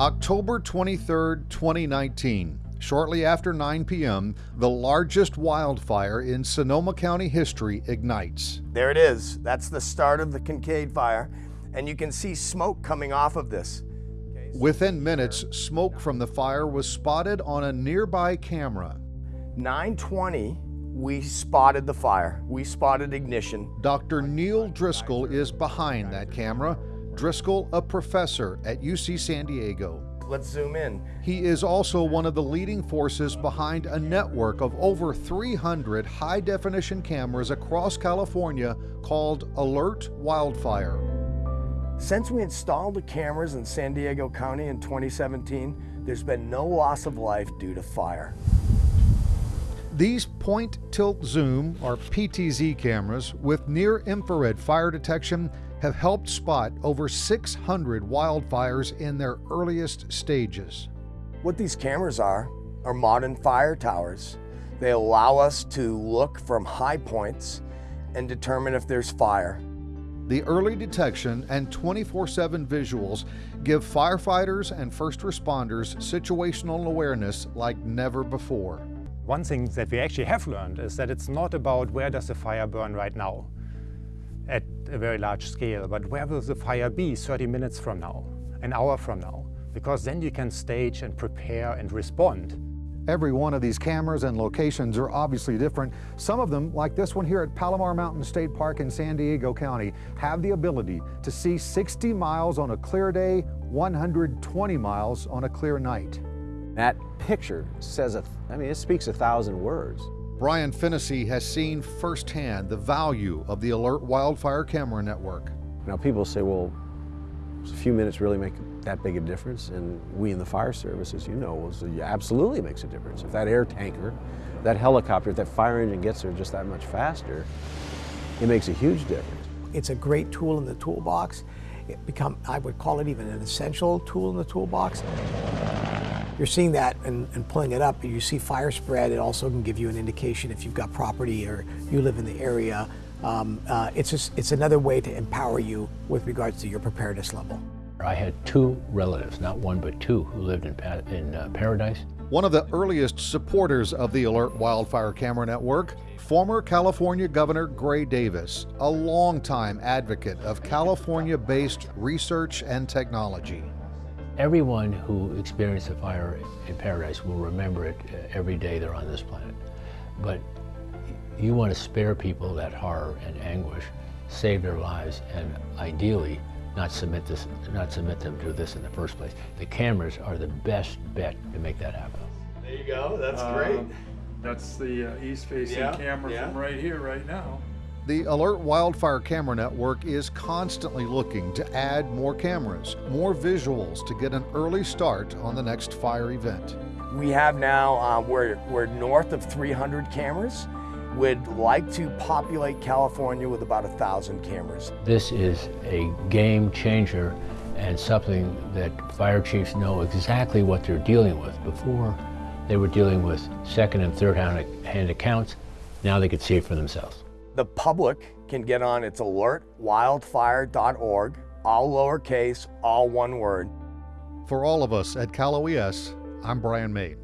October 23, 2019. Shortly after 9 p.m., the largest wildfire in Sonoma County history ignites. There it is. That's the start of the Kincade fire. And you can see smoke coming off of this. Within minutes, smoke from the fire was spotted on a nearby camera. 920, we spotted the fire. We spotted ignition. Dr. Neil Driscoll is behind that camera. Driscoll, a professor at UC San Diego. Let's zoom in. He is also one of the leading forces behind a network of over 300 high definition cameras across California called Alert Wildfire. Since we installed the cameras in San Diego County in 2017, there's been no loss of life due to fire. These point tilt zoom or PTZ cameras with near infrared fire detection have helped spot over 600 wildfires in their earliest stages. What these cameras are, are modern fire towers. They allow us to look from high points and determine if there's fire. The early detection and 24-7 visuals give firefighters and first responders situational awareness like never before. One thing that we actually have learned is that it's not about where does the fire burn right now at a very large scale, but where will the fire be 30 minutes from now, an hour from now? Because then you can stage and prepare and respond. Every one of these cameras and locations are obviously different. Some of them, like this one here at Palomar Mountain State Park in San Diego County, have the ability to see 60 miles on a clear day, 120 miles on a clear night. That picture says, a, I mean, it speaks a thousand words. Brian Fennessy has seen firsthand the value of the Alert Wildfire Camera Network. Now people say, well, a few minutes really make that big a difference? And we in the fire service, as you know, it absolutely makes a difference. If that air tanker, that helicopter, if that fire engine gets there just that much faster, it makes a huge difference. It's a great tool in the toolbox. It become, I would call it even an essential tool in the toolbox. You're seeing that and, and, pulling it up. You see fire spread. It also can give you an indication if you've got property or you live in the area. Um, uh, it's, just, it's another way to empower you with regards to your preparedness level. I had two relatives, not one but two, who lived in, in uh, Paradise. One of the earliest supporters of the Alert Wildfire Camera Network, former California Governor Gray Davis, a longtime advocate of California-based research and technology. Everyone who experienced the fire in paradise will remember it uh, every day they're on this planet. But you want to spare people that horror and anguish, save their lives, and ideally not submit this, not submit them to this in the first place. The cameras are the best bet to make that happen. There you go. That's um, great. That's the uh, east-facing yeah, camera yeah. from right here, right now. The Alert Wildfire Camera Network is constantly looking to add more cameras, more visuals to get an early start on the next fire event. We have now, uh, we're, we're north of 300 cameras. We'd like to populate California with about a thousand cameras. This is a game changer and something that fire chiefs know exactly what they're dealing with. Before, they were dealing with second and third hand accounts. Now they could see it for themselves. The public can get on its alertwildfire.org, all lowercase, all one word. For all of us at Cal OES, I'm Brian May.